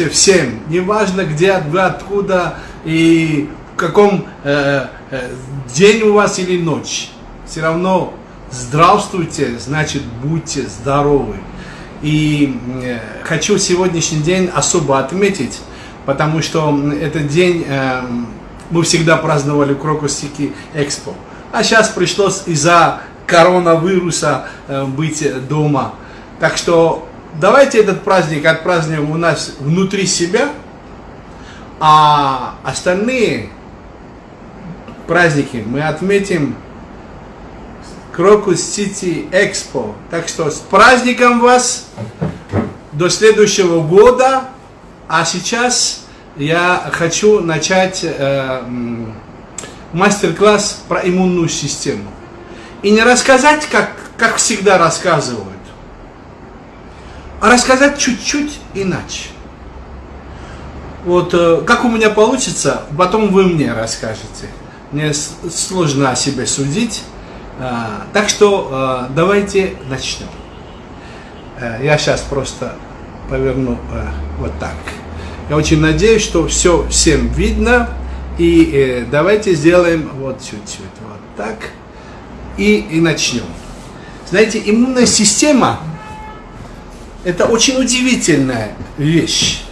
здравствуйте всем, неважно где вы откуда и в каком э, э, день у вас или ночь, все равно здравствуйте, значит будьте здоровы. И э, хочу сегодняшний день особо отметить, потому что этот день э, мы всегда праздновали Крокус Экспо. А сейчас пришлось из-за коронавируса э, быть дома. Так что давайте этот праздник отпразднуем у нас внутри себя, а остальные праздники мы отметим Крокус Сити Экспо. Так что с праздником вас до следующего года. А сейчас я хочу начать э, мастер-класс про иммунную систему. И не рассказать, как, как всегда рассказывают, а рассказать чуть-чуть иначе. Вот э, как у меня получится, потом вы мне расскажете. Мне сложно о себе судить. Э, так что э, давайте начнем. Э, я сейчас просто поверну вот так. Я очень надеюсь, что все всем видно. И давайте сделаем вот чуть-чуть вот так. И, и начнем. Знаете, иммунная система это очень удивительная вещь.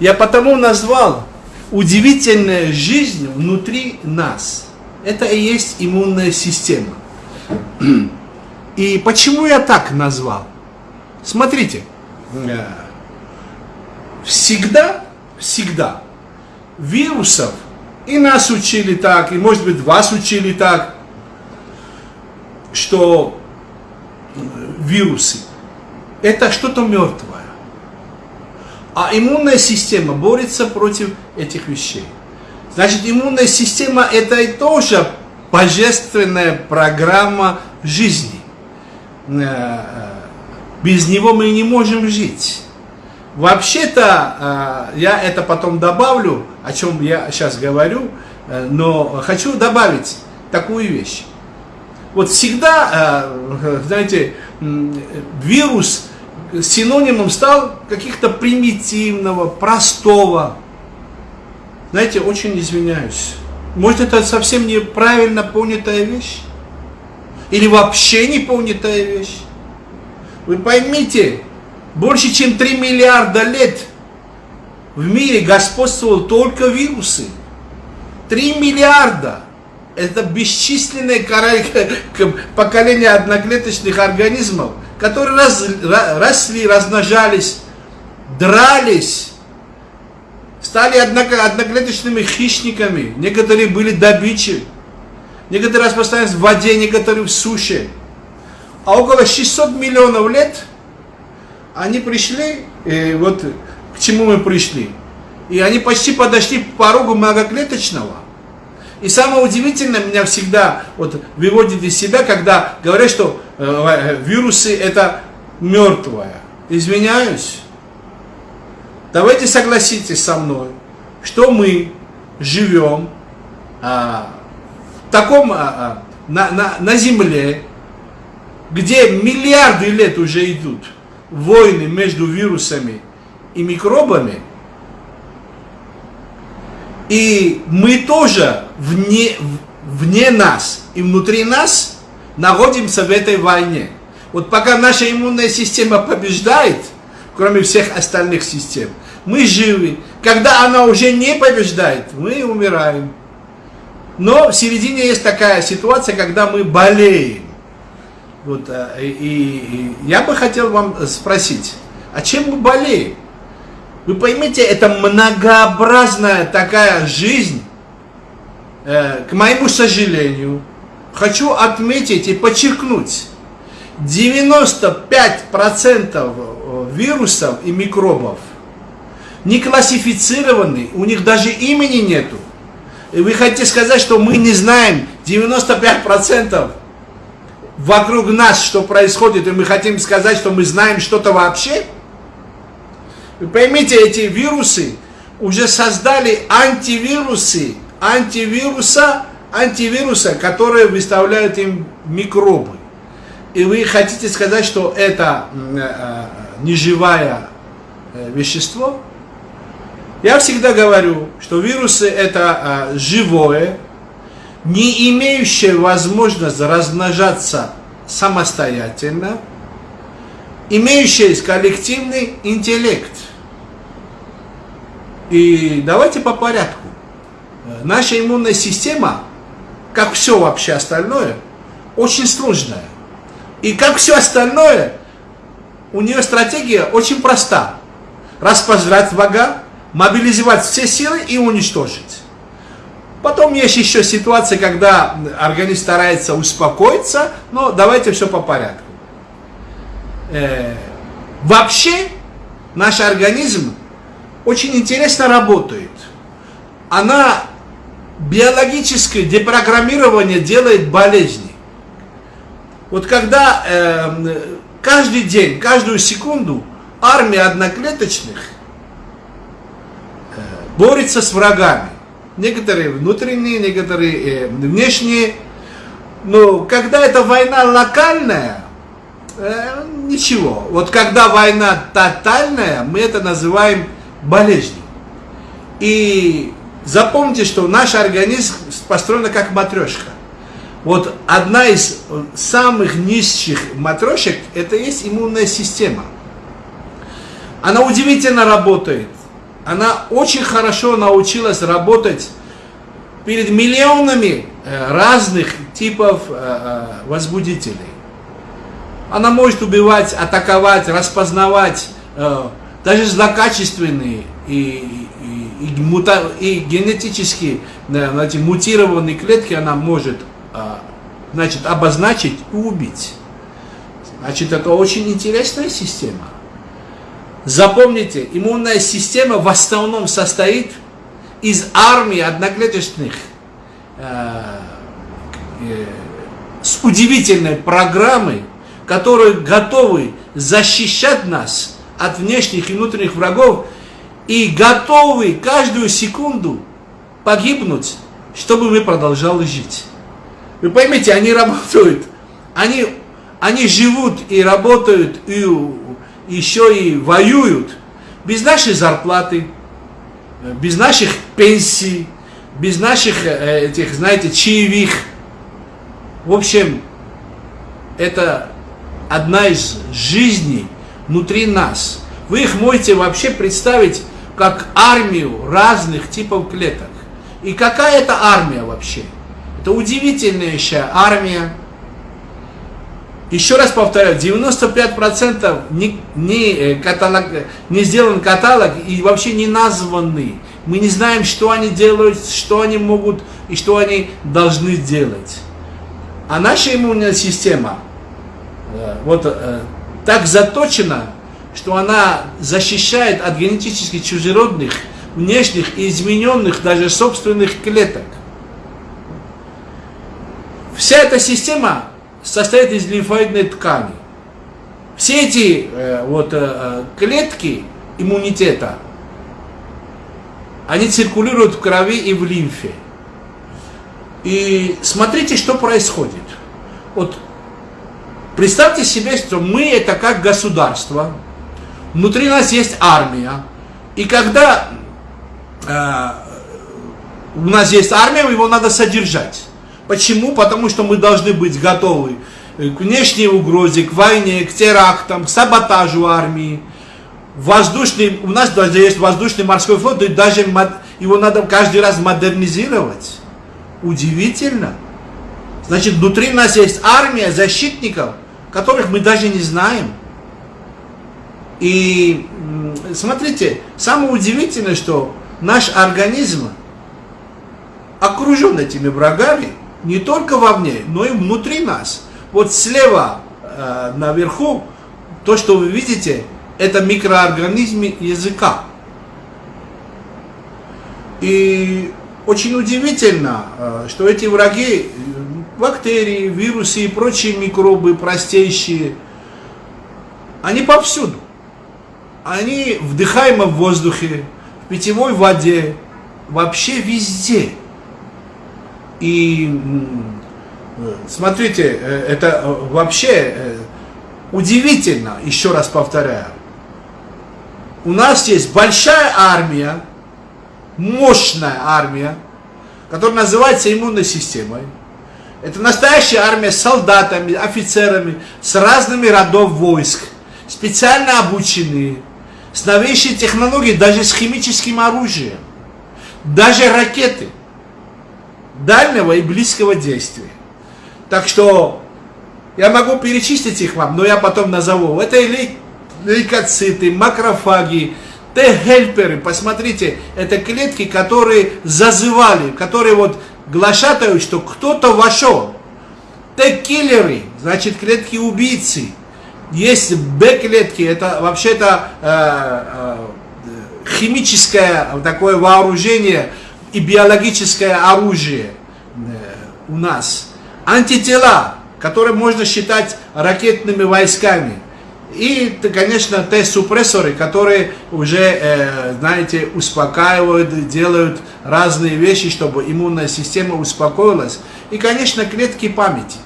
Я потому назвал удивительная жизнь внутри нас. Это и есть иммунная система. И почему я так назвал? Смотрите, всегда, всегда вирусов, и нас учили так, и может быть вас учили так, что вирусы это что-то мертвое. А иммунная система борется против этих вещей. Значит, иммунная система это и тоже божественная программа жизни. Э, без него мы не можем жить. Вообще-то, э, я это потом добавлю, о чем я сейчас говорю, э, но хочу добавить такую вещь. Вот всегда, знаете, вирус синонимом стал каких-то примитивного, простого. Знаете, очень извиняюсь. Может, это совсем неправильно понятая вещь? Или вообще не понятая вещь? Вы поймите, больше чем 3 миллиарда лет в мире господствовал только вирусы. 3 миллиарда. Это бесчисленное поколение одноклеточных организмов, которые раз, росли, размножались, дрались, стали одноклеточными хищниками. Некоторые были добычей. Некоторые распространялись в воде, некоторые в суше. А около 600 миллионов лет они пришли, и вот к чему мы пришли. И они почти подошли к порогу многоклеточного. И самое удивительное меня всегда вот выводит из себя, когда говорят, что э, вирусы это мертвое. Извиняюсь. Давайте согласитесь со мной, что мы живем а, в таком, а, а, на, на, на Земле, где миллиарды лет уже идут войны между вирусами и микробами, и мы тоже вне, вне нас и внутри нас находимся в этой войне. Вот пока наша иммунная система побеждает – кроме всех остальных систем. Мы живы. Когда она уже не побеждает, мы умираем. Но в середине есть такая ситуация, когда мы болеем. Вот, э, и, и я бы хотел вам спросить, а чем мы болеем? Вы поймите, это многообразная такая жизнь, э, к моему сожалению, хочу отметить и подчеркнуть, 95% вирусов и микробов не классифицированы, у них даже имени нету. И вы хотите сказать, что мы не знаем 95% вокруг нас, что происходит, и мы хотим сказать, что мы знаем что-то вообще? Вы поймите, эти вирусы уже создали антивирусы, антивируса, антивируса, которые выставляют им микробы. И вы хотите сказать, что это э, неживое э, вещество, Я всегда говорю, что вирусы это живое, не имеющее возможность размножаться самостоятельно, имеющее коллективный интеллект. И давайте по порядку. Наша иммунная система, как все вообще остальное, очень сложная. И как все остальное, у нее стратегия очень проста. Распознать врага, мобилизовать все силы и уничтожить. Потом есть еще ситуация, когда организм старается успокоиться, но давайте все по порядку. Э, вообще, наш организм очень интересно работает. Она биологическое депрограммирование делает болезни. Вот когда э, каждый день, каждую секунду армия одноклеточных э, борется с врагами. Некоторые внутренние, некоторые э, внешние. Но когда это война локальная, э, ничего. Вот когда война тотальная, мы это называем болезнью. И запомните, что наш организм построен как матрешка. Вот одна из самых низших матрешек, это есть иммунная система. Она удивительно работает. Она очень хорошо научилась работать перед миллионами э, разных типов э, э, возбудителей. Она может убивать, атаковать, распознавать даже злокачественные и, и, и, и генетически знаете, мутированные клетки она может а, значит, обозначить и убить. Значит, это очень интересная система. Запомните, иммунная система в основном состоит из армии одноклеточных э, э, с удивительной программой, которые готовы защищать нас от внешних и внутренних врагов и готовы каждую секунду погибнуть, чтобы мы продолжали жить. Вы поймите, они работают, они, они живут и работают, и еще и воюют без нашей зарплаты, без наших пенсий, без наших э, этих, знаете, чаевых. В общем, это одна из жизней внутри нас. Вы их можете вообще представить как армию разных типов клеток. И какая это армия вообще? Это удивительнейшая армия. Еще раз повторяю, 95% не, не, э, каталог, не сделан каталог и вообще не названы. Мы не знаем, что они делают, что они могут и что они должны делать. А наша иммунная система э, вот э, так заточена, что она защищает от генетически чужеродных, внешних и измененных даже собственных клеток. Вся эта система состоит из лимфоидной ткани. Все эти э, вот, э, клетки иммунитета, они циркулируют в крови и в лимфе. И смотрите, что происходит. Вот представьте себе, что мы это как государство, внутри нас есть армия, и когда э, у нас есть армия, его надо содержать. Почему? Потому что мы должны быть готовы к внешней угрозе, к войне, к терактам, к саботажу армии. Воздушный, у нас даже есть воздушный морской флот, и даже его надо каждый раз модернизировать. Удивительно. Значит, внутри нас есть армия защитников, которых мы даже не знаем. И смотрите, самое удивительное, что наш организм окружен этими врагами, не только вовне, но и внутри нас. Вот слева э, наверху, то, что вы видите, это микроорганизмы языка. И очень удивительно, э, что эти враги, бактерии, вирусы и прочие микробы простейшие, они повсюду. Они вдыхаемы в воздухе, в питьевой воде, вообще везде. И смотрите, э, это э, вообще э, удивительно, еще раз повторяю. У нас есть большая армия, мощная армия, которая называется иммунной системой. Это настоящая армия с солдатами, офицерами, с разными родов войск, специально обученные, с новейшей технологией, даже с химическим оружием, даже ракеты дальнего и близкого действия. Так что я могу перечислить их вам, но я потом назову. Это лейкоциты, макрофаги, Т-хельперы. Посмотрите, это клетки, которые зазывали, которые вот глашатают, что кто-то вошел. Т-киллеры, значит клетки убийцы. Есть Б-клетки, это вообще-то э, э, химическое такое вооружение и биологическое оружие э, у нас. Антитела, которые можно считать ракетными войсками. И, конечно, Т-супрессоры, которые уже, э, знаете, успокаивают, делают разные вещи, чтобы иммунная система успокоилась. И, конечно, клетки памяти.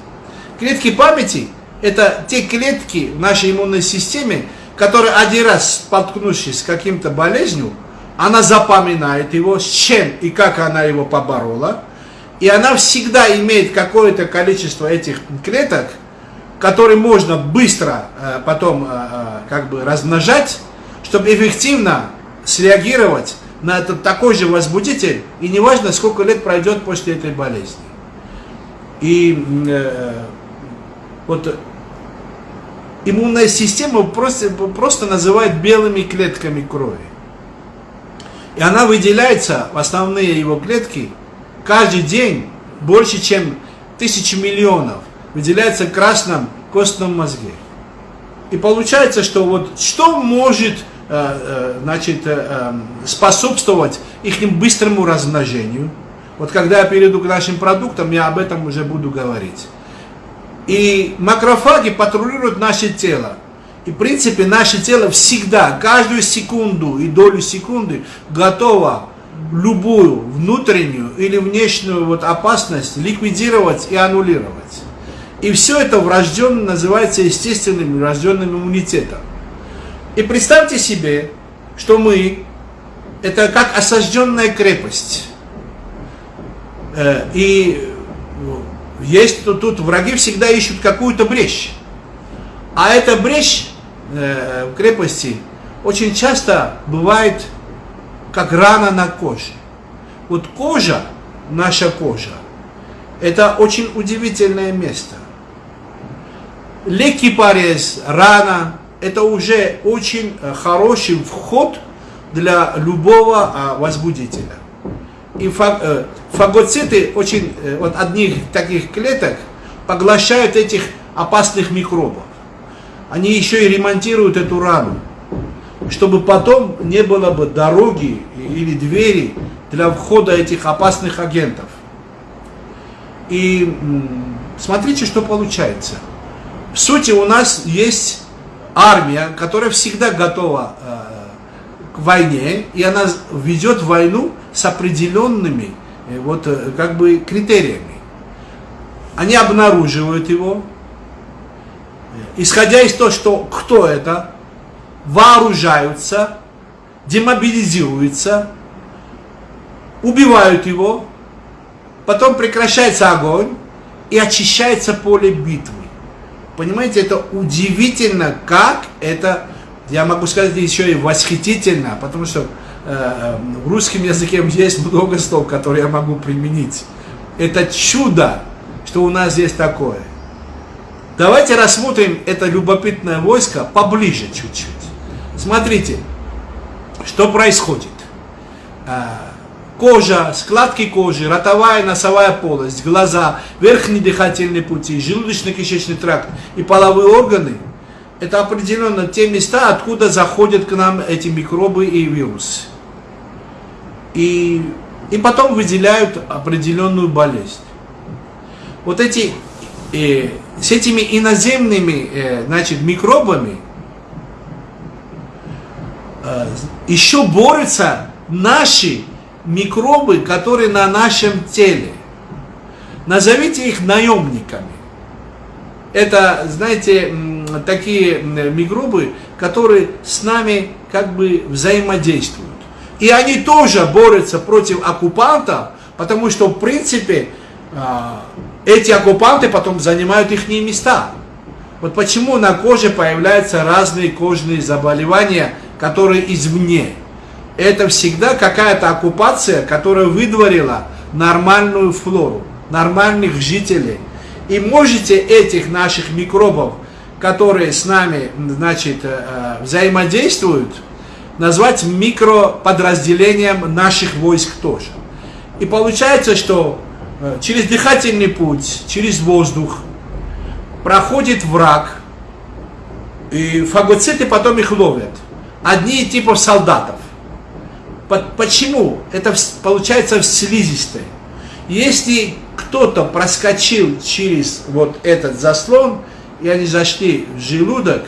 Клетки памяти – это те клетки в нашей иммунной системе, которые один раз столкнувшись с каким-то болезнью, она запоминает его, с чем и как она его поборола, и она всегда имеет какое-то количество этих клеток, которые можно быстро э, потом э, э, как бы размножать, чтобы эффективно среагировать на этот такой же возбудитель, и неважно, сколько лет пройдет после этой болезни. И э, вот иммунная система просто, просто называют белыми клетками крови. И она выделяется в основные его клетки каждый день больше, чем тысячи миллионов выделяется в красном костном мозге. И получается, что вот что может э, э, значит, э, способствовать их быстрому размножению. Вот когда я перейду к нашим продуктам, я об этом уже буду говорить. И макрофаги патрулируют наше тело. И в принципе наше тело всегда, каждую секунду и долю секунды готово любую внутреннюю или внешнюю вот опасность ликвидировать и аннулировать. И все это врожденно называется естественным врожденным иммунитетом. И представьте себе, что мы, это как осажденная крепость. Э, и есть тут, тут враги всегда ищут какую-то брешь. А эта брешь э, в крепости очень часто бывает как рана на коже. Вот кожа, наша кожа, это очень удивительное место легкий порез, рана, это уже очень э, хороший вход для любого а, возбудителя. И э, фагоциты очень, э, вот одних таких клеток поглощают этих опасных микробов. Они еще и ремонтируют эту рану, чтобы потом не было бы дороги или двери для входа этих опасных агентов. И смотрите, что получается – в сути у нас есть армия, которая всегда готова э, к войне, и она ведет войну с определенными э, вот, э, как бы критериями. Они обнаруживают его, исходя из того, что кто это, вооружаются, демобилизируются, убивают его, потом прекращается огонь и очищается поле битвы. Понимаете, это удивительно, как это, я могу сказать, еще и восхитительно, потому что э, в русском языке есть много слов, которые я могу применить. Это чудо, что у нас есть такое. Давайте рассмотрим это любопытное войско поближе чуть-чуть. Смотрите, что происходит. Кожа, складки кожи, ротовая, носовая полость, глаза, верхние дыхательные пути, желудочно-кишечный тракт и половые органы – это определенно те места, откуда заходят к нам эти микробы и вирусы. И, и потом выделяют определенную болезнь. Вот эти, э, с этими иноземными э, значит, микробами э, еще борются наши микробы, которые на нашем теле. Назовите их наемниками. Это, знаете, такие микробы, которые с нами как бы взаимодействуют. И они тоже борются против оккупантов, потому что, в принципе, а, эти оккупанты потом занимают их места. Вот почему на коже появляются разные кожные заболевания, которые извне. Это всегда какая-то оккупация, которая выдворила нормальную флору, нормальных жителей. И можете этих наших микробов, которые с нами значит, э, взаимодействуют, назвать микроподразделением наших войск тоже. И получается, что э, через дыхательный путь, через воздух проходит враг, и фагоциты потом их ловят. Одни типов солдатов. Почему? Это получается в слизистой. Если кто-то проскочил через вот этот заслон, и они зашли в желудок,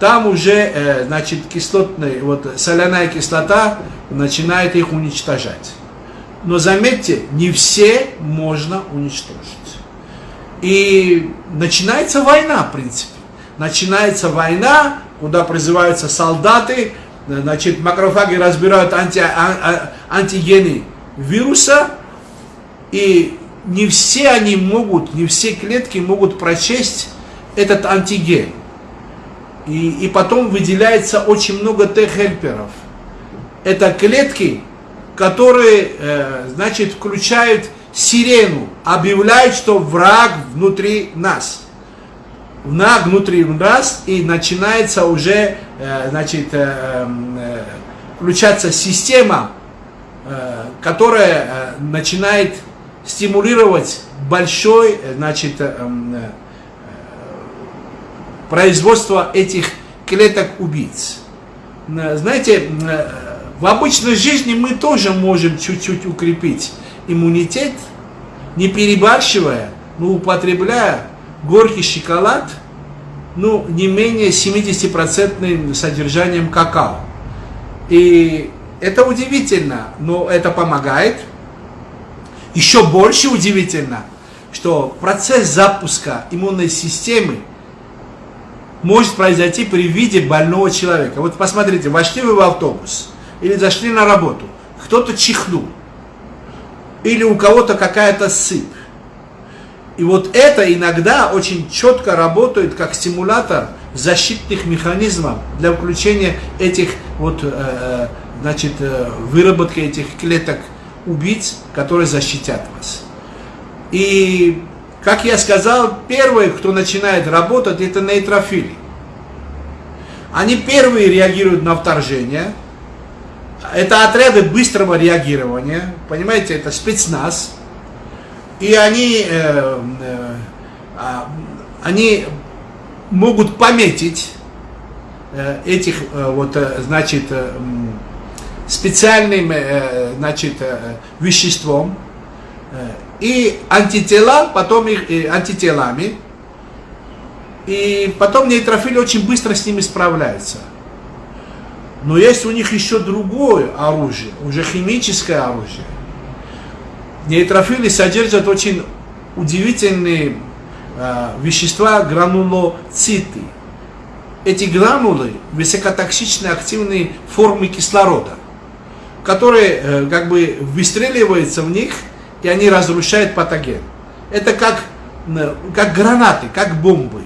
там уже, э, значит, кислотная, вот соляная кислота начинает их уничтожать. Но заметьте, не все можно уничтожить. И начинается война, в принципе. Начинается война, куда призываются солдаты, значит, макрофаги разбирают анти, а, а, антигены вируса, и не все они могут, не все клетки могут прочесть этот антиген. И, и потом выделяется очень много Т-хельперов. Это клетки, которые, э, значит, включают сирену, объявляют, что враг внутри нас. Враг внутри нас, и начинается уже, э, значит, э, эм, э, включаться система, которая начинает стимулировать большой, значит, э, э, производство этих клеток-убийц. Знаете, в обычной жизни мы тоже можем чуть-чуть укрепить иммунитет, не перебарщивая, но употребляя горький шоколад, ну, не менее 70% содержанием какао. И это удивительно, но это помогает. Еще больше удивительно, что процесс запуска иммунной системы может произойти при виде больного человека. Вот посмотрите, вошли вы в автобус или зашли на работу, кто-то чихнул, или у кого-то какая-то сыпь. И вот это иногда очень четко работает как стимулятор защитных механизмов для включения этих вот, э, э значит, э, выработки этих клеток убийц, которые защитят вас. И как я сказал, первые, кто начинает работать, это нейтрофили. Они первые реагируют на вторжение. Это отряды быстрого реагирования. Понимаете, это спецназ. И они, э, э, а, они могут пометить э, этих, э, вот, э, значит, э, специальным, э, значит, э, веществом, э, и антитела, потом их и антителами, и потом нейтрофили очень быстро с ними справляются. Но есть у них еще другое оружие, уже химическое оружие. Нейтрофили содержат очень удивительные э, вещества гранулоциты. Эти гранулы высокотоксичные активные формы кислорода, которые э, как бы выстреливаются в них – и они разрушают патоген. Это как, как гранаты, как бомбы.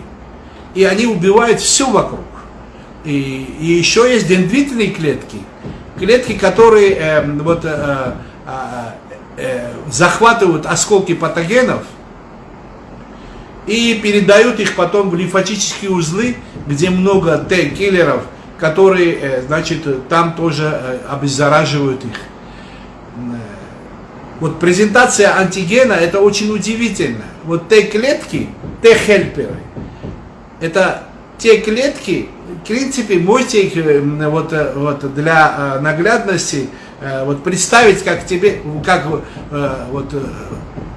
И они убивают все вокруг. И, и еще есть дендритные клетки, клетки, которые э, вот, э, э, э, захватывают осколки патогенов и передают их потом в лимфатические узлы, где много Т-киллеров, которые, э, значит, там тоже э, обеззараживают их. Вот презентация антигена, это очень удивительно. Вот те клетки, те хельперы, это те клетки, в принципе, можете их вот, вот для э, вот представить, как тебе, как вот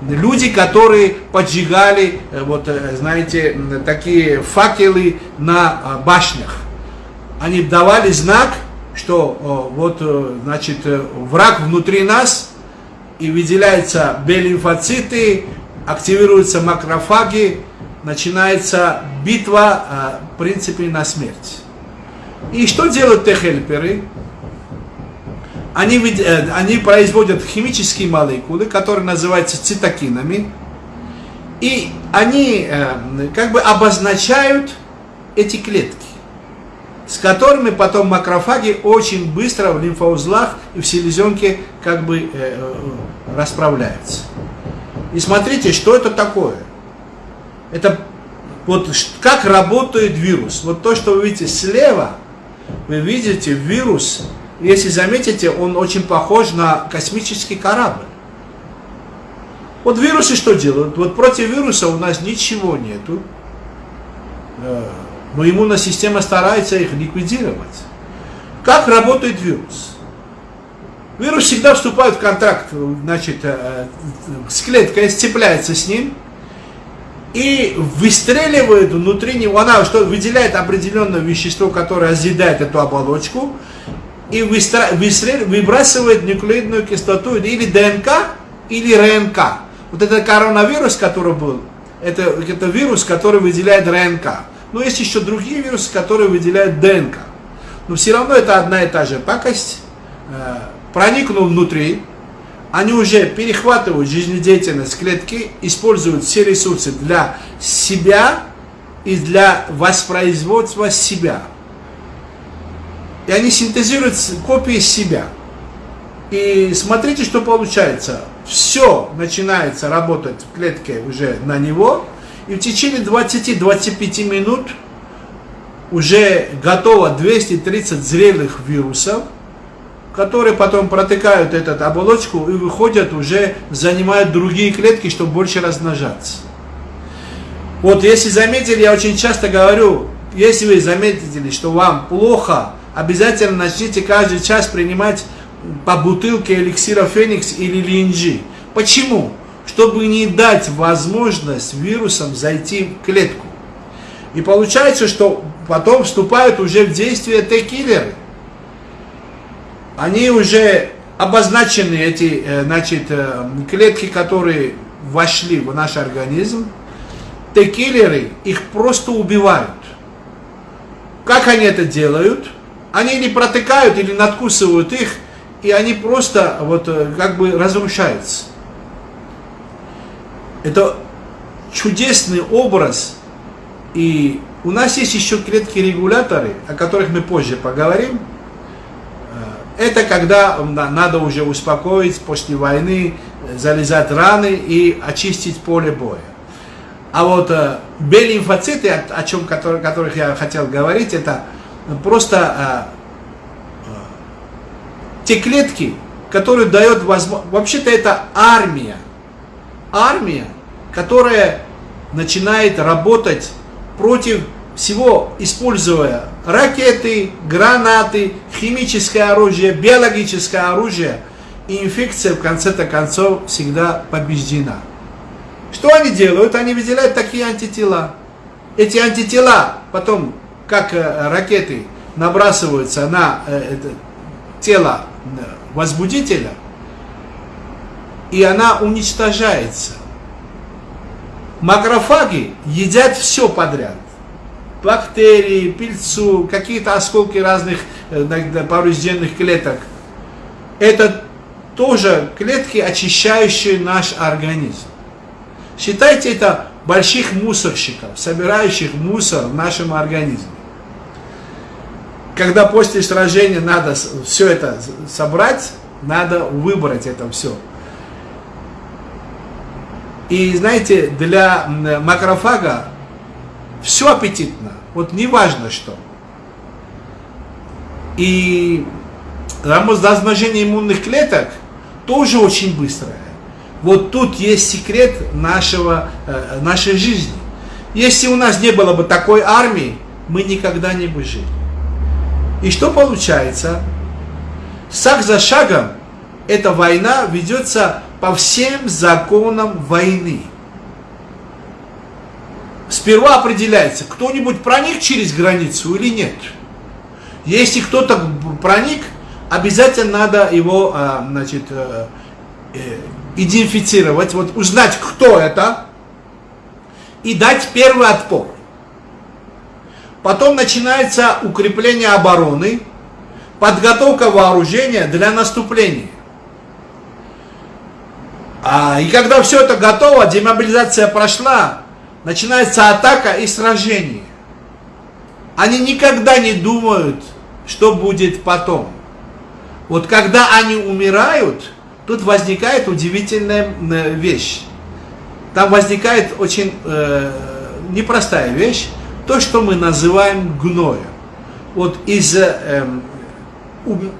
люди, которые поджигали, вот, знаете, такие факелы на башнях. Они давали знак, что вот, значит, враг внутри нас, и выделяются Б-лимфоциты, активируются макрофаги, начинается битва, а, в принципе, на смерть. И что делают Т-хельперы? Они, э, они производят химические молекулы, которые называются цитокинами, и они э, как бы обозначают эти клетки, с которыми потом макрофаги очень быстро в лимфоузлах и в селезенке как бы расправляются. И смотрите, что это такое. Это вот как работает вирус. Вот то, что вы видите слева, вы видите вирус, если заметите, он очень похож на космический корабль. Вот вирусы что делают? Вот против вируса у нас ничего нету. Э, но иммунная система старается их ликвидировать. Как работает вирус? Вирус всегда вступает в контакт значит, э, с клеткой, сцепляется с ним и выстреливает внутри него, она что выделяет определенное вещество, которое разъедает эту оболочку, и выбрасывает нуклеидную кислоту или ДНК, или РНК. Вот это коронавирус, который был, это, это вирус, который выделяет РНК. Но есть еще другие вирусы, которые выделяют ДНК. Но все равно это одна и та же пакость. Э, проникнув внутри, они уже перехватывают жизнедеятельность клетки, используют все ресурсы для себя и для воспроизводства себя. И они синтезируют копии себя. И смотрите, что получается. Все начинается работать в клетке уже на него, и в течение 20-25 минут уже готово 230 зрелых вирусов, которые потом протыкают эту оболочку и выходят уже, занимают другие клетки, чтобы больше размножаться. Вот если заметили, я очень часто говорю, если вы заметили, что вам плохо, обязательно начните каждый час принимать по бутылке эликсира Феникс или Линджи. Почему? Чтобы не дать возможность вирусам зайти в клетку. И получается, что потом вступают уже в действие Т-киллеры. Они уже обозначены, эти э, значит, э, клетки, которые вошли в наш организм. Т-киллеры их просто убивают. Как они это делают? Они не протыкают или надкусывают их, и они просто вот э, как бы разрушаются. Это чудесный образ, и у нас есть еще клетки-регуляторы, о которых мы позже поговорим. Э, это когда надо уже успокоить после войны, залезать раны и очистить поле боя. А вот э, Б-лимфоциты, о, о чем который, которых я хотел говорить, это просто э, э, те клетки, которые дают возможность... Вообще-то это армия. Армия, которая начинает работать против всего, используя ракеты, гранаты, химическое оружие, биологическое оружие. И инфекция в конце-то концов всегда побеждена. Что они делают? Они выделяют такие антитела. Эти антитела потом, как э, ракеты, набрасываются на э, тело э, возбудителя, и она уничтожается. Макрофаги едят все подряд. Бактерии, пыльцу, какие-то осколки разных поврежденных клеток. Это тоже клетки, очищающие наш организм. Считайте это больших мусорщиков, собирающих мусор в нашем организме. Когда после сражения надо все это собрать, надо выбрать это все. И знаете, для макрофага все аппетитно, вот не важно что. И размножение иммунных клеток тоже очень быстрое. Вот тут есть секрет нашего, э, нашей жизни. Если у нас не было бы такой армии, мы никогда не бы жили. И что получается? Шаг за шагом эта война ведется по всем законам войны. Сперва определяется, кто-нибудь проник через границу или нет. Если кто-то проник, обязательно надо его э, значит, э, идентифицировать, вот узнать, кто это, и дать первый отпор. Потом начинается укрепление обороны, подготовка вооружения для наступления. А, и когда все это готово, демобилизация прошла, начинается атака и сражение. Они никогда не думают, что будет потом. Вот когда они умирают, тут возникает удивительная э, вещь. Там возникает очень э, непростая вещь, то, что мы называем гноем. Вот из э,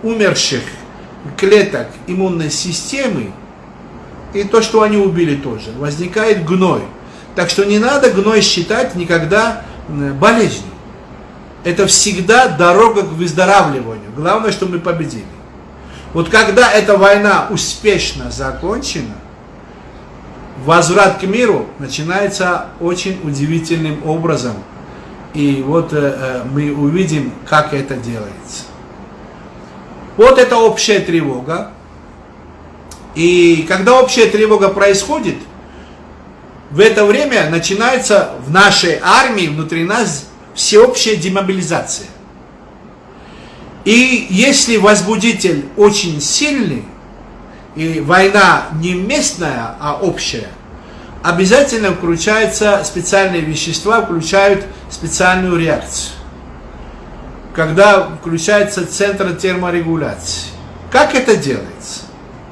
умерших клеток иммунной системы, и то, что они убили тоже, возникает гной. Так что не надо гной считать никогда болезнью. Это всегда дорога к выздоравливанию. Главное, что мы победили. Вот когда эта война успешно закончена, возврат к миру начинается очень удивительным образом. И вот э, э мы увидим, как это делается. Вот это общая тревога. И когда общая тревога происходит, в это время начинается в нашей армии, внутри нас, всеобщая демобилизация. И если возбудитель очень сильный, и война не местная, а общая, обязательно включаются специальные вещества, включают специальную реакцию. Когда включается центр терморегуляции. Как это делается?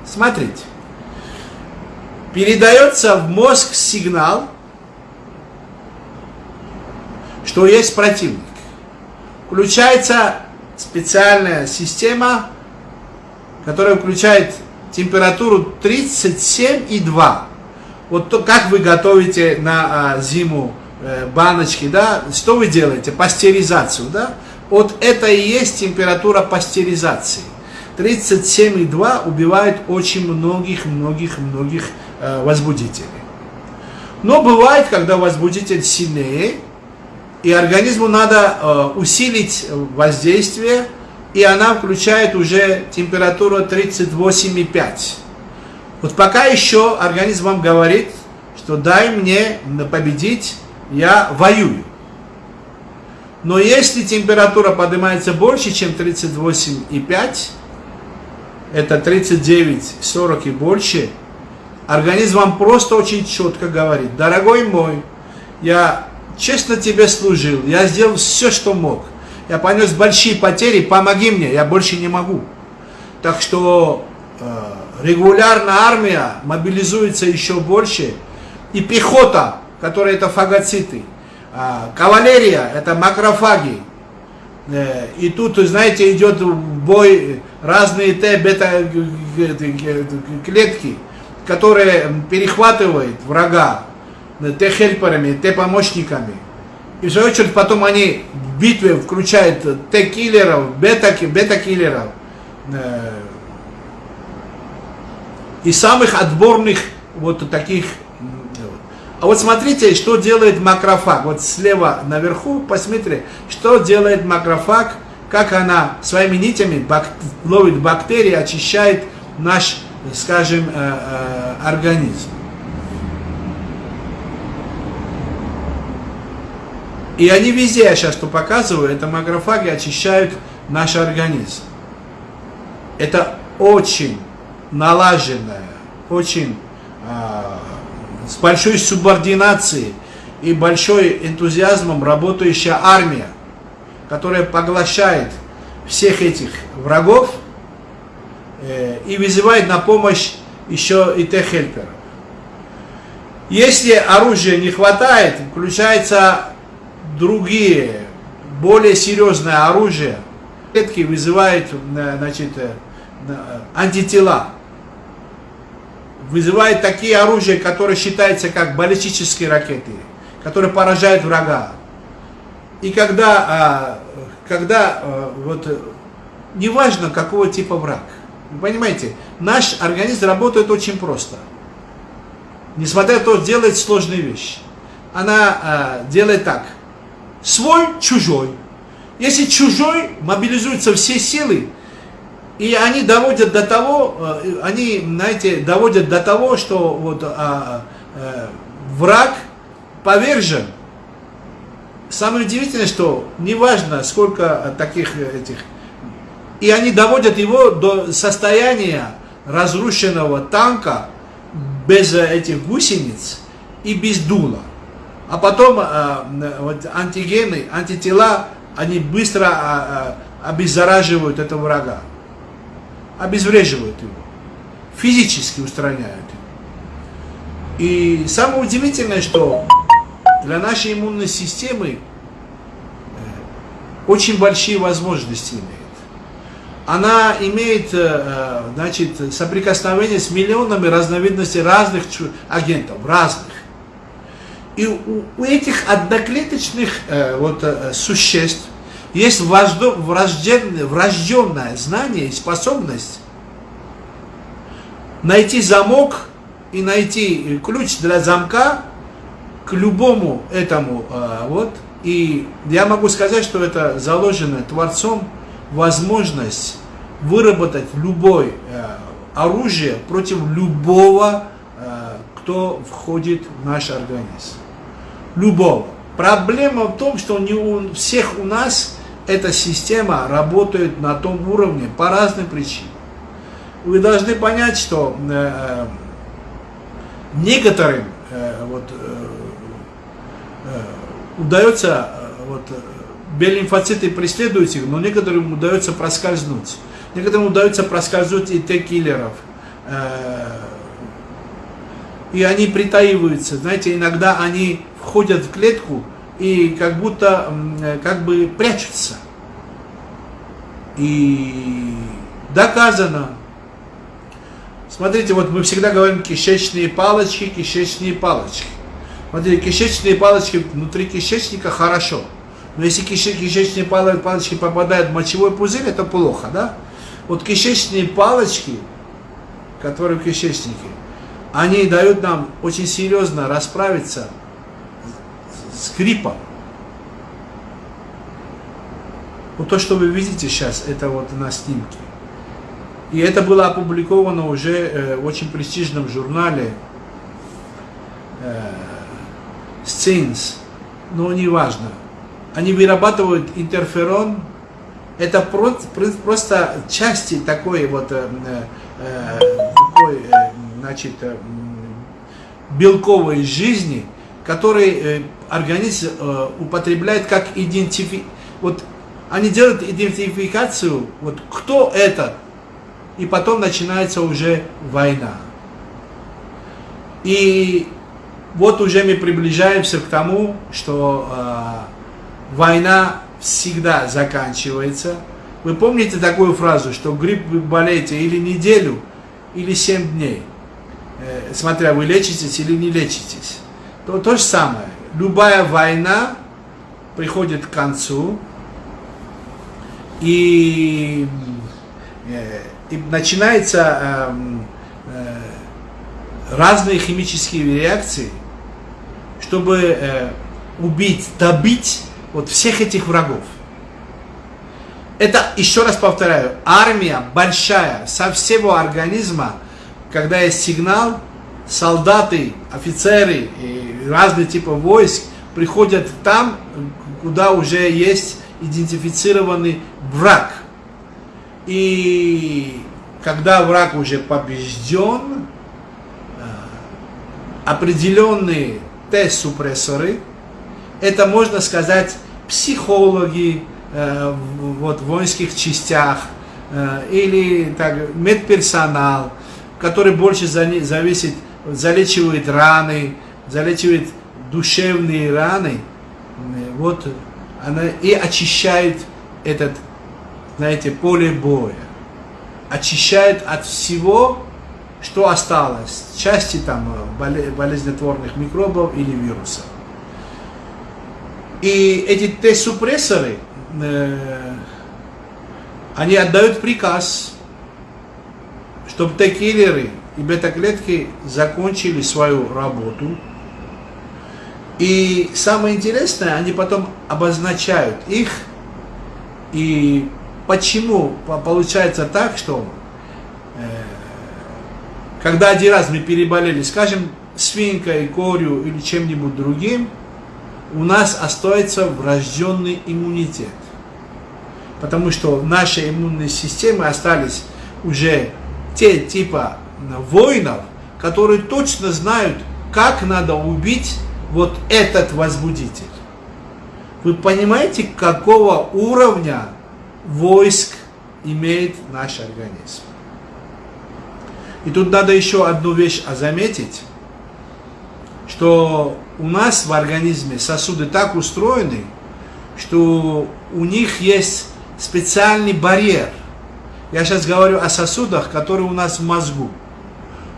Смотрите. Передается в мозг сигнал, что есть противник. Включается специальная система, которая включает температуру 37,2. Вот то, как вы готовите на а, зиму э, баночки, да, что вы делаете? Пастеризацию, да? Вот это и есть температура пастеризации. 37,2 убивает очень многих-многих-многих э, возбудителей. Но бывает, когда возбудитель сильнее, и организму надо э, усилить воздействие, и она включает уже температуру 38,5. Вот пока еще организм вам говорит, что дай мне победить, я воюю. Но если температура поднимается больше, чем 38,5, это 39, 40 и больше, организм вам просто очень четко говорит, дорогой мой, я честно тебе служил, я сделал все, что мог. Я понес большие потери, помоги мне, я больше не могу. Так что э, регулярно армия мобилизуется еще больше. И пехота, которая это фагоциты. А, кавалерия, это макрофаги. Э, и тут, знаете, идет бой разные Т, бета клетки, которые перехватывают врага Т-хельперами, Т-помощниками. И в свою очередь потом они в битве включают Т-киллеров, бета-киллеров. Э, и самых отборных вот таких. А вот смотрите, что делает макрофаг. Вот слева наверху, посмотрите, что делает макрофаг, как она своими нитями бак, ловит бактерии, очищает наш, скажем, э, э, организм. И они везде, я сейчас что показываю, это макрофаги очищают наш организм. Это очень налаженная, очень э, с большой субординацией и большой энтузиазмом работающая армия, которая поглощает всех этих врагов э, и вызывает на помощь еще и Т-хельперов. Если оружия не хватает, включается другие, более серьезное оружие, клетки вызывает э, значит, э, антитела. Вызывает такие оружия, которые считаются как баллистические ракеты, которые поражают врага. И когда, а, когда вот, неважно какого типа враг, вы понимаете, наш организм работает очень просто. Несмотря на то, делает сложные вещи. Она делает так – свой, чужой. Если чужой, мобилизуются все силы, и они доводят до того, э, они, знаете, доводят до того, что вот а, а, враг повержен. Самое удивительное, что неважно, сколько таких этих И они доводят его до состояния разрушенного танка без этих гусениц и без дула. А потом э, вот, антигены, антитела, они быстро э, обеззараживают этого врага. Обезвреживают его. Физически устраняют его. И самое удивительное, что для нашей иммунной системы очень большие возможности имеет. Она имеет э, значит, соприкосновение с миллионами разновидностей разных агентов, разных. И у, у этих одноклеточных э, вот, э, существ есть врожденное, врожденное знание и способность найти замок и найти ключ для замка к любому этому вот и я могу сказать, что это заложено Творцом возможность выработать любое э, оружие против любого, э, кто входит в наш организм. Любого. Проблема в том, что не у всех у нас эта система работает на том уровне по разным причинам. Вы должны понять, что э, некоторым э, вот, э, удается, э, вот, э, Б-лимфоциты преследуют их, но некоторым удается проскользнуть. Некоторым удается проскользнуть и Т-киллеров. Э, и они притаиваются. Знаете, иногда они входят в клетку и как будто как бы прячутся. И доказано. Смотрите, вот мы всегда говорим кишечные палочки, кишечные палочки. Смотрите, кишечные палочки внутри кишечника хорошо. Но если кишечные палочки попадают в мочевой пузырь, это плохо, да? Вот кишечные палочки, которые в кишечнике, они дают нам очень серьезно расправиться с гриппом. Вот то, что вы видите сейчас, это вот на снимке. И это было опубликовано уже э, в очень престижном журнале э, Scenes, но не важно. Они вырабатывают интерферон, это просто части такой вот, э, э, такой, э, значит, э, белковой жизни, который э, организм э, употребляет как идентифи... Вот они делают идентификацию, вот кто это, и потом начинается уже война. И вот уже мы приближаемся к тому, что э, война всегда заканчивается. Вы помните такую фразу, что грипп вы болеете или неделю, или семь дней, э, смотря вы лечитесь или не лечитесь. То, то же самое. Любая война приходит к концу, и, э, и начинается э, э, разные химические реакции, чтобы э, убить, добить вот всех этих врагов. Это, еще раз повторяю, армия большая, со всего организма, когда есть сигнал, солдаты, офицеры разные типы войск приходят там, куда уже есть идентифицированный враг. И когда враг уже побежден, э, определенные Т-супрессоры. Это, можно сказать, психологи э, вот, в воинских частях э, или так, медперсонал, который больше за, зависит, залечивает раны, залечивает душевные раны, э, вот, она и очищает этот, знаете, поле боя. Очищает от всего, что осталось, части там болезнетворных микробов или вирусов. И эти Т-супрессоры, э, они отдают приказ, чтобы Т-киллеры и бета-клетки закончили свою работу. И самое интересное, они потом обозначают их. И почему получается так, что когда один раз мы переболели, скажем, свинкой, корью или чем-нибудь другим, у нас остается врожденный иммунитет. потому что наши иммунные системы остались уже те типа воинов, которые точно знают, как надо убить вот этот возбудитель. Вы понимаете, какого уровня войск имеет наш организм? И тут надо еще одну вещь заметить, что у нас в организме сосуды так устроены, что у них есть специальный барьер. Я сейчас говорю о сосудах, которые у нас в мозгу.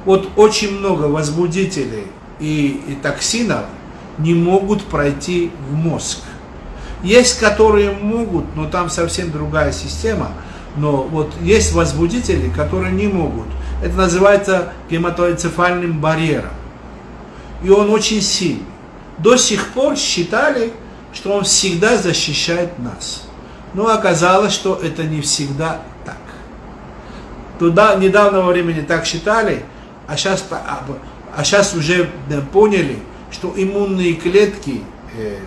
Вот очень много возбудителей и, и токсинов не могут пройти в мозг. Есть, которые могут, но там совсем другая система. Но вот есть возбудители, которые не могут. Это называется гематоэнцефальным барьером. И он очень сильный. До сих пор считали, что он всегда защищает нас. Но оказалось, что это не всегда так. Туда недавнего времени так считали, а сейчас, а, а сейчас уже поняли, что иммунные клетки э,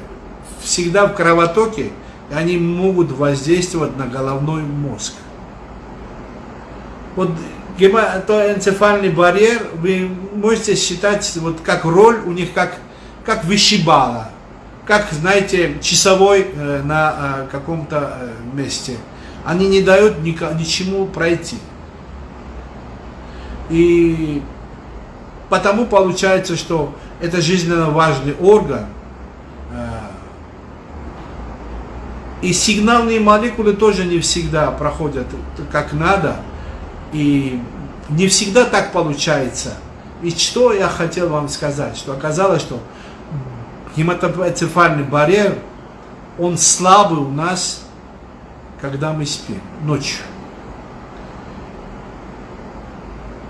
всегда в кровотоке, и они могут воздействовать на головной мозг. Вот гематоэнцефальный барьер, вы можете считать, вот как роль у них, как, как вышибала, как, знаете, часовой э, на э, каком-то э, месте. Они не дают ни, ничему пройти. И потому получается, что это жизненно важный орган, И сигнальные молекулы тоже не всегда проходят как надо. И не всегда так получается. И что я хотел вам сказать, что оказалось, что гематоцефальный барьер, он слабый у нас, когда мы спим, ночью.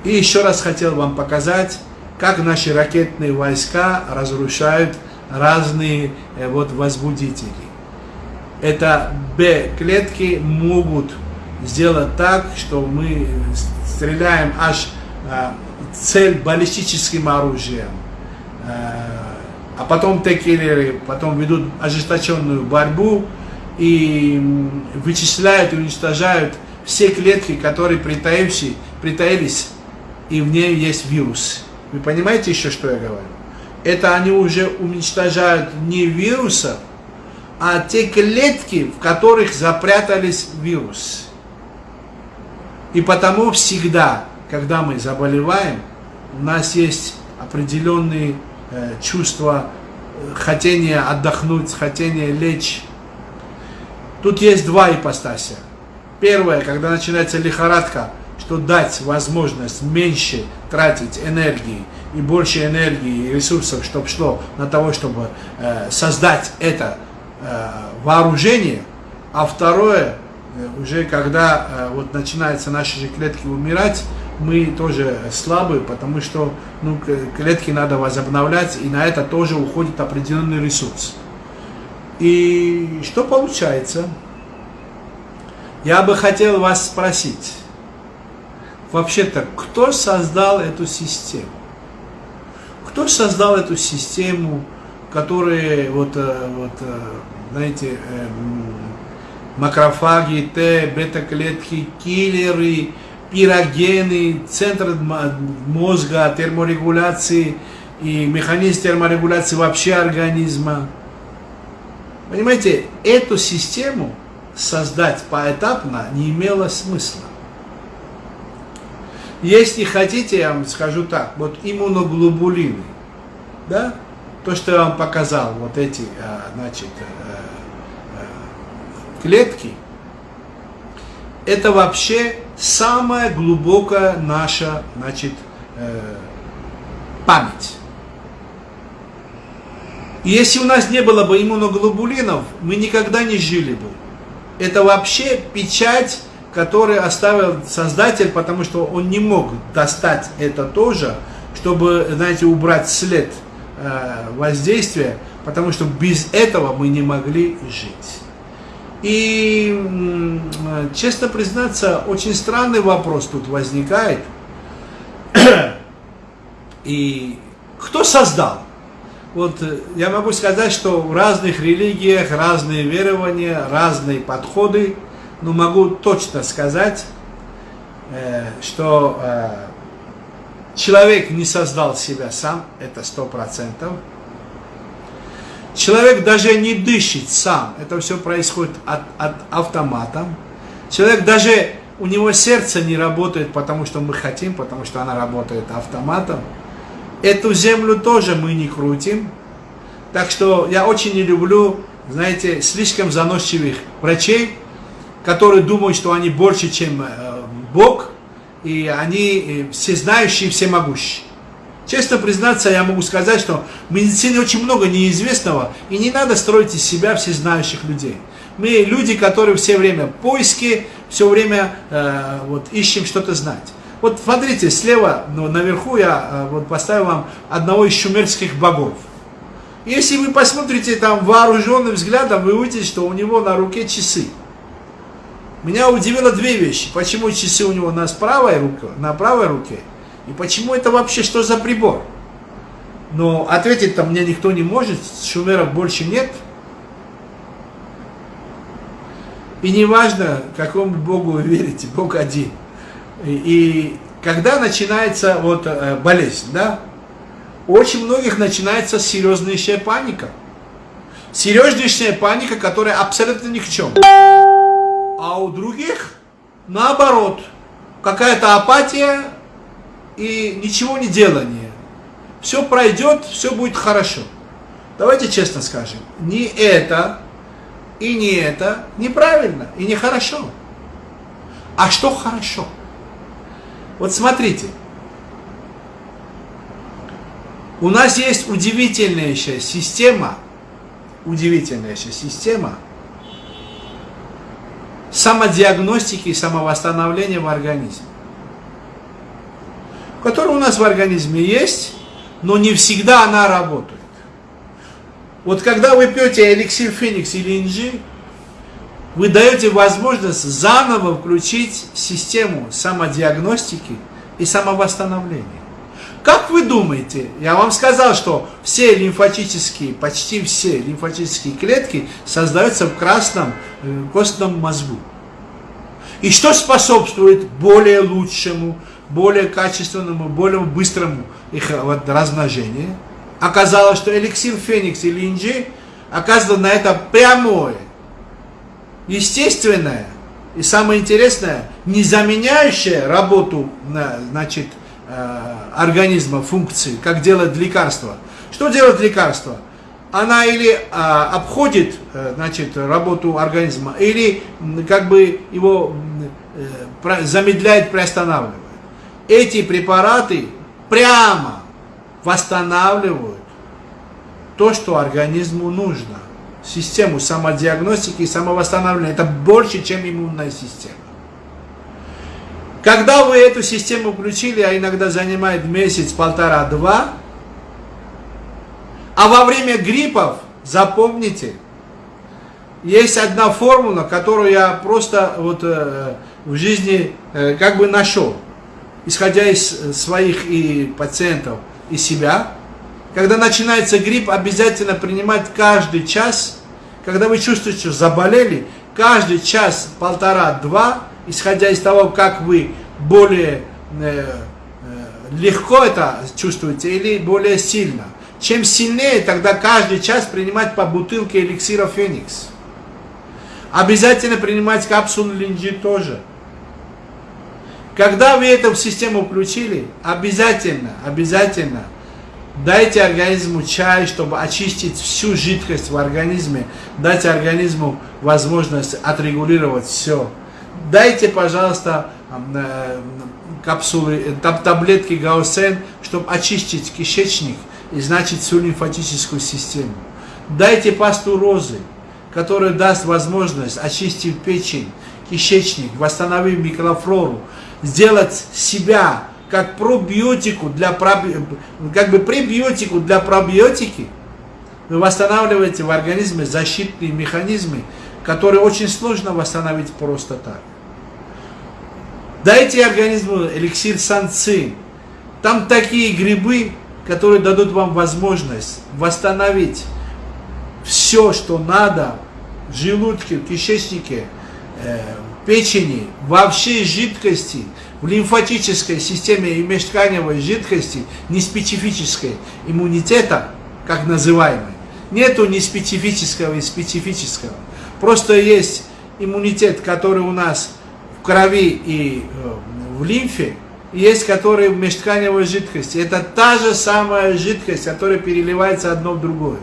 И еще раз хотел вам показать, как наши ракетные войска разрушают разные э, вот возбудители это Б-клетки могут сделать так, что мы стреляем аж э, цель баллистическим оружием. Э, а потом Т-киллеры потом ведут ожесточенную борьбу и вычисляют и уничтожают все клетки, которые притаившие, притаились, и в ней есть вирус. Вы понимаете еще, что я говорю? Это они уже уничтожают не вирусов, а те клетки, в которых запрятались вирус. И потому всегда, когда мы заболеваем, у нас есть определенные э, чувства, э, хотение отдохнуть, хотение лечь. Тут есть два ипостася. Первое, когда начинается лихорадка, что дать возможность меньше тратить энергии и больше энергии и ресурсов, чтобы шло на того, чтобы э, создать это Э, вооружение, а второе, э, уже когда э, вот начинаются наши же клетки умирать, мы тоже слабые, потому что ну, клетки надо возобновлять, и на это тоже уходит определенный ресурс. И что получается? Я бы хотел вас спросить, вообще-то, кто создал эту систему? Кто создал эту систему которые вот, э, вот э, знаете, эм, макрофаги, Т, бета-клетки, киллеры, пирогены, центр мозга, терморегуляции и механизм терморегуляции вообще организма. Понимаете, эту систему создать поэтапно не имело смысла. Если хотите, я вам скажу так, вот иммуноглобулины, да, то, что я вам показал, вот эти, э, значит, э, э, клетки, это вообще самая глубокая наша, значит, память. И если у нас не было бы иммуноглобулинов, мы никогда не жили бы. Это вообще печать, которую оставил создатель, потому что он не мог достать это тоже, чтобы, знаете, убрать след – Э, воздействия, потому что без этого мы не могли жить. И, честно признаться, очень странный вопрос тут возникает. И кто создал? Вот э, я могу сказать, что в разных религиях разные верования, разные подходы, но могу точно сказать, э, что э, человек не создал себя сам, это сто процентов. Человек даже не дышит сам, это все происходит от, от автомата. Человек даже, у него сердце не работает, потому что мы хотим, потому что она работает автоматом. Эту землю тоже мы не крутим. Так что я очень не люблю, знаете, слишком заносчивых врачей, которые думают, что они больше, чем э, Бог, и они э, всезнающие, всемогущие. Честно признаться, я могу сказать, что в медицине очень много неизвестного, и не надо строить из себя всезнающих людей. Мы люди, которые все время в поиске, все время э, вот, ищем что-то знать. Вот смотрите, слева ну, наверху я э, вот, поставил вам одного из шумерских богов. Если вы посмотрите там вооруженным взглядом, вы увидите, что у него на руке часы. Меня удивило две вещи. Почему часы у него на правой руке, на правой руке, и почему это вообще что за прибор? Но ответить там мне никто не может, шумеров больше нет. И не важно, какому Богу вы верите, Бог один. И, и когда начинается вот э, болезнь, да, у очень многих начинается серьезнейшая паника. Серьезнейшая паника, которая абсолютно ни к чему. А у других наоборот, какая-то апатия и ничего не делание. Все пройдет, все будет хорошо. Давайте честно скажем, не это и не это неправильно и не хорошо. А что хорошо? Вот смотрите, у нас есть удивительнейшая система, удивительнейшая система самодиагностики и самовосстановления в организме которая у нас в организме есть, но не всегда она работает. Вот когда вы пьете эликсир Феникс или инжи, вы даете возможность заново включить систему самодиагностики и самовосстановления. Как вы думаете, я вам сказал, что все лимфатические, почти все лимфатические клетки создаются в красном э, костном мозгу. И что способствует более лучшему, более качественному, более быстрому их вот, размножению. Оказалось, что эликсир Феникс или Инджи оказывает на это прямое, естественное и самое интересное, не заменяющее работу значит, э, организма функции, как делает лекарство. Что делает лекарство? Она или а, обходит э, значит, работу организма, или как бы его э, замедляет, приостанавливает эти препараты прямо восстанавливают то, что организму нужно. Систему самодиагностики и самовосстановления. Это больше, чем иммунная система. Когда вы эту систему включили, а иногда занимает месяц, полтора, два, а во время гриппов, запомните, есть одна формула, которую я просто вот э, в жизни э, как бы нашел исходя из э, своих и пациентов, и себя. Когда начинается грипп, обязательно принимать каждый час, когда вы чувствуете, что заболели, каждый час, полтора-два, исходя из того, как вы более э, э, легко это чувствуете или более сильно. Чем сильнее, тогда каждый час принимать по бутылке эликсира Феникс. Обязательно принимать капсулу линджи тоже. Когда вы эту систему включили, обязательно, обязательно дайте организму чай, чтобы очистить всю жидкость в организме, дайте организму возможность отрегулировать все. Дайте, пожалуйста, э, капсулы, таблетки Гаусен, чтобы очистить кишечник и значит всю лимфатическую систему. Дайте пасту розы, которая даст возможность очистить печень, кишечник, восстановить микрофлору, сделать себя как пробиотику для как бы пребиотику для пробиотики, вы восстанавливаете в организме защитные механизмы, которые очень сложно восстановить просто так. Дайте организму эликсир санцин. Там такие грибы, которые дадут вам возможность восстановить все, что надо в желудке, в кишечнике, э, печени, во всей жидкости, в лимфатической системе и межтканевой жидкости неспецифической иммунитета, как называемой, нету неспецифического и специфического. Просто есть иммунитет, который у нас крови и э, в лимфе, есть который в межтканевой жидкости. Это та же самая жидкость, которая переливается одно в другое.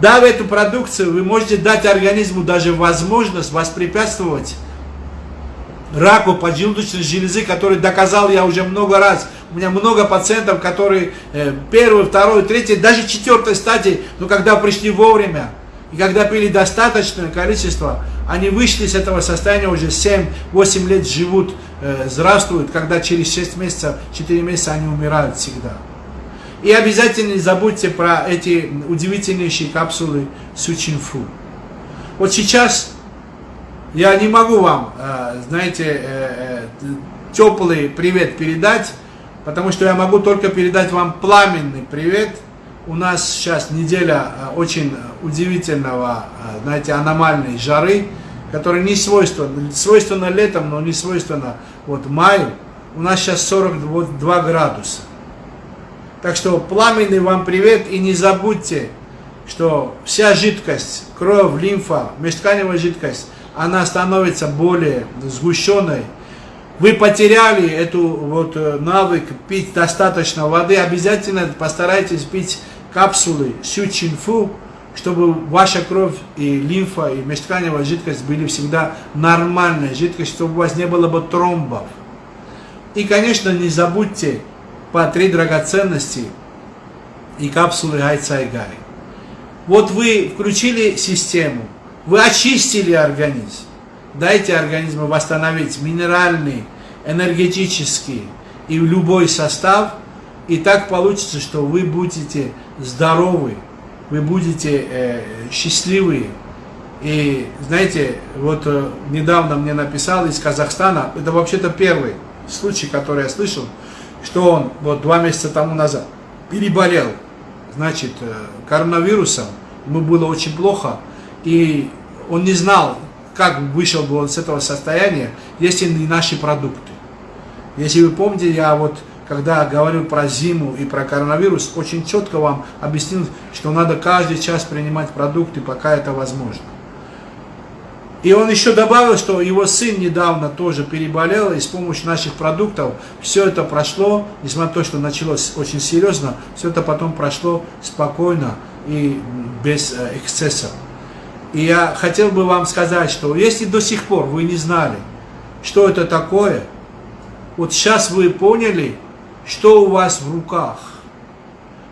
Дав эту продукцию, вы можете дать организму даже возможность воспрепятствовать раку поджелудочной железы, который доказал я уже много раз. У меня много пациентов, которые э, первый, второй, третий, даже четвертой стадии, но когда пришли вовремя, и когда пили достаточное количество, они вышли с этого состояния, уже 7-8 лет живут, э, здравствуют, когда через 6 месяцев, 4 месяца они умирают всегда. И обязательно не забудьте про эти удивительнейшие капсулы Сучинфу. Вот сейчас я не могу вам, э, знаете, э, э, теплый привет передать, потому что я могу только передать вам пламенный привет. У нас сейчас неделя очень удивительного, знаете, аномальной жары, которая не свойственна, свойственна летом, но не свойственна вот маю. У нас сейчас 42 градуса. Так что пламенный вам привет и не забудьте, что вся жидкость, кровь, лимфа, межтканевая жидкость, она становится более сгущенной. Вы потеряли эту вот э, навык пить достаточно воды, обязательно постарайтесь пить капсулы Сючинфу, чтобы ваша кровь и лимфа и межтканевая жидкость были всегда нормальной жидкость, чтобы у вас не было бы тромбов. И, конечно, не забудьте по три драгоценности и капсулы Гайцайгай. Вот вы включили систему, вы очистили организм. Дайте организму восстановить минеральный, энергетический и любой состав. И так получится, что вы будете здоровы, вы будете э, счастливы. И знаете, вот э, недавно мне написал из Казахстана, это вообще-то первый случай, который я слышал, что он вот два месяца тому назад переболел, значит, э, коронавирусом, ему было очень плохо, и он не знал, как вышел бы он с этого состояния, если не наши продукты. Если вы помните, я вот, когда говорил про зиму и про коронавирус, очень четко вам объяснил, что надо каждый час принимать продукты, пока это возможно. И он еще добавил, что его сын недавно тоже переболел, и с помощью наших продуктов все это прошло, несмотря на то, что началось очень серьезно, все это потом прошло спокойно и без э, эксцессов. И я хотел бы вам сказать, что если до сих пор вы не знали, что это такое, вот сейчас вы поняли, что у вас в руках.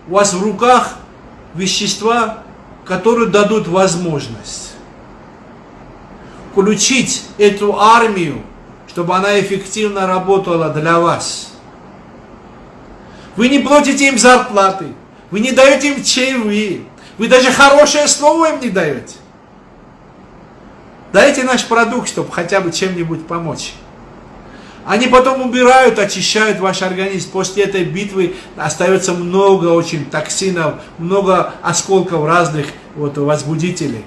У вас в руках вещества, которые дадут возможность включить эту армию, чтобы она эффективно работала для вас. Вы не платите им зарплаты, вы не даете им чаевые, вы даже хорошее слово им не даете. Дайте наш продукт, чтобы хотя бы чем-нибудь помочь. Они потом убирают, очищают ваш организм. После этой битвы остается много очень токсинов, много осколков разных вот, возбудителей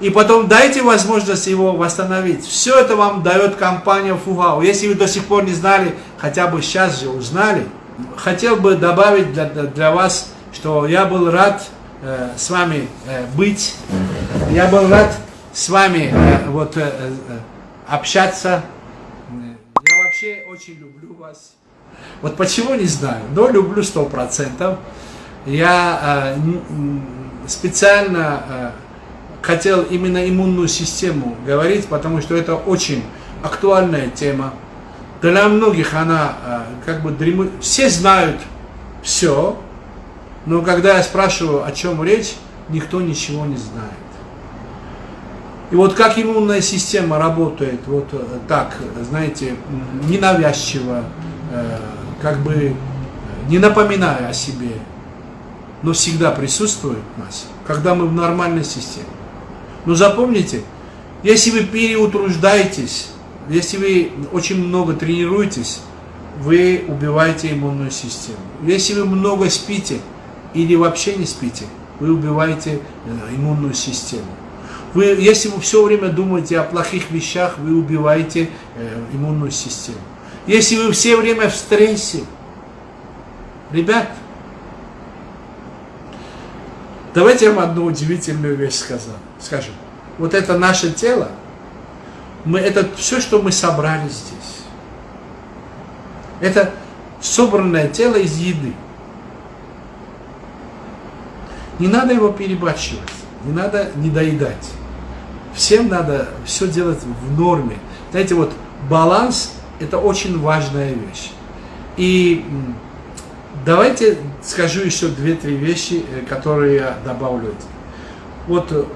и потом дайте возможность его восстановить. Все это вам дает компания Фугау. Если вы до сих пор не знали, хотя бы сейчас же узнали, хотел бы добавить для, для вас, что я был рад э, с вами э, быть, я был рад с вами э, вот, э, э, общаться. Вообще очень люблю вас. Вот почему не знаю, но люблю сто процентов. Я э, специально э, хотел именно иммунную систему говорить, потому что это очень актуальная тема. Для многих она э, как бы дремут. Все знают все, но когда я спрашиваю, о чем речь, никто ничего не знает. И вот как иммунная система работает, вот э, так, знаете, ненавязчиво, э, как бы не напоминая о себе, но всегда присутствует у нас, когда мы в нормальной системе. Но запомните, если вы переутруждаетесь, если вы очень много тренируетесь, вы убиваете иммунную систему. Если вы много спите или вообще не спите, вы убиваете э, иммунную систему. Вы, если вы все время думаете о плохих вещах, вы убиваете э, иммунную систему. Если вы все время в стрессе, ребят, давайте я вам одну удивительную вещь скажу. скажу. Вот это наше тело, мы, это все, что мы собрали здесь. Это собранное тело из еды. Не надо его перебарщивать, не надо недоедать. Всем надо все делать в норме. Знаете, вот баланс – это очень важная вещь. И давайте скажу еще две-три вещи, э, которые я добавлю. Вот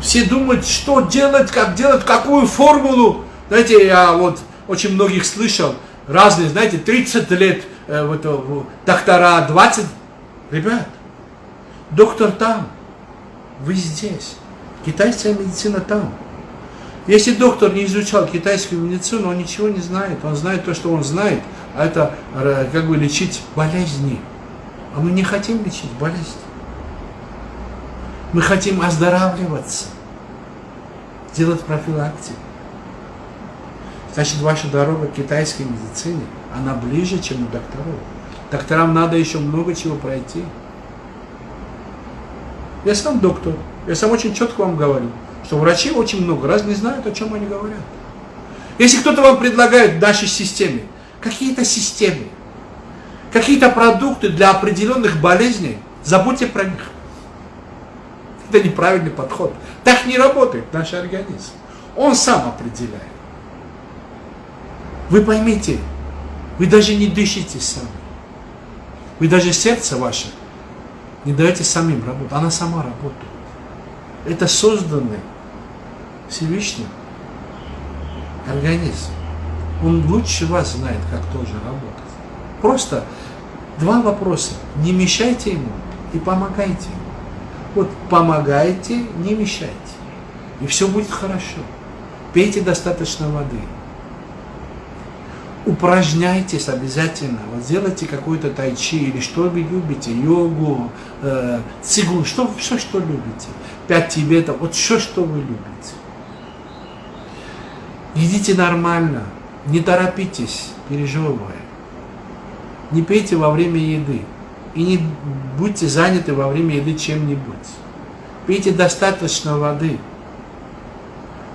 все думают, что делать, как делать, какую формулу. Знаете, я вот очень многих слышал, разные, знаете, 30 лет э, вот, э, доктора, 20. Ребят, доктор там, вы здесь. Китайская медицина там. Если доктор не изучал китайскую медицину, он ничего не знает. Он знает то, что он знает, а это э, как бы лечить болезни. А мы не хотим лечить болезни. Мы хотим оздоравливаться, делать профилактику. Значит, ваша дорога к китайской медицине, она ближе, чем у докторов. Докторам надо еще много чего пройти. Я сам доктор. Я сам очень четко вам говорю, что врачи очень много раз не знают, о чем они говорят. Если кто-то вам предлагает в нашей системе какие-то системы, какие-то продукты для определенных болезней, забудьте про них. Это неправильный подход. Так не работает наш организм. Он сам определяет. Вы поймите, вы даже не дышите сами. Вы даже сердце ваше не даете самим работать. Она сама работает. Это созданный Всевышним организм. Он лучше вас знает, как тоже работать. Просто два вопроса. Не мешайте ему и помогайте ему. Вот помогайте, не мешайте. И все будет хорошо. Пейте достаточно воды. Упражняйтесь обязательно. Вот сделайте какой-то тайчи или что вы любите, йогу, э, цигун, что, все, что любите. Пять тибетов, вот все, что вы любите. Едите нормально, не торопитесь, пережевывая. Не пейте во время еды. И не будьте заняты во время еды чем-нибудь. Пейте достаточно воды.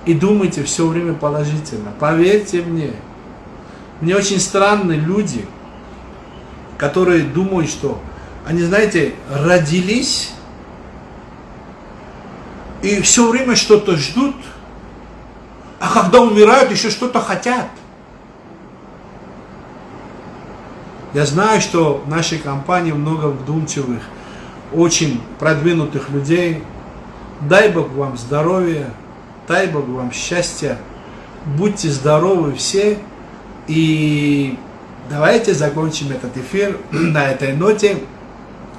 И думайте все время положительно. Поверьте мне, мне очень странны люди, которые думают, что они, знаете, родились и все время что-то ждут, а когда умирают, еще что-то хотят. Я знаю, что в нашей компании много вдумчивых, очень продвинутых людей. Дай Бог вам здоровья, дай Бог вам счастья. Будьте здоровы все. И давайте закончим этот эфир на этой ноте.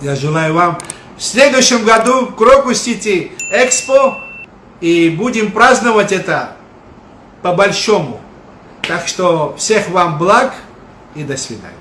Я желаю вам в следующем году в Крокус-Сити Экспо. И будем праздновать это по-большому. Так что всех вам благ и до свидания.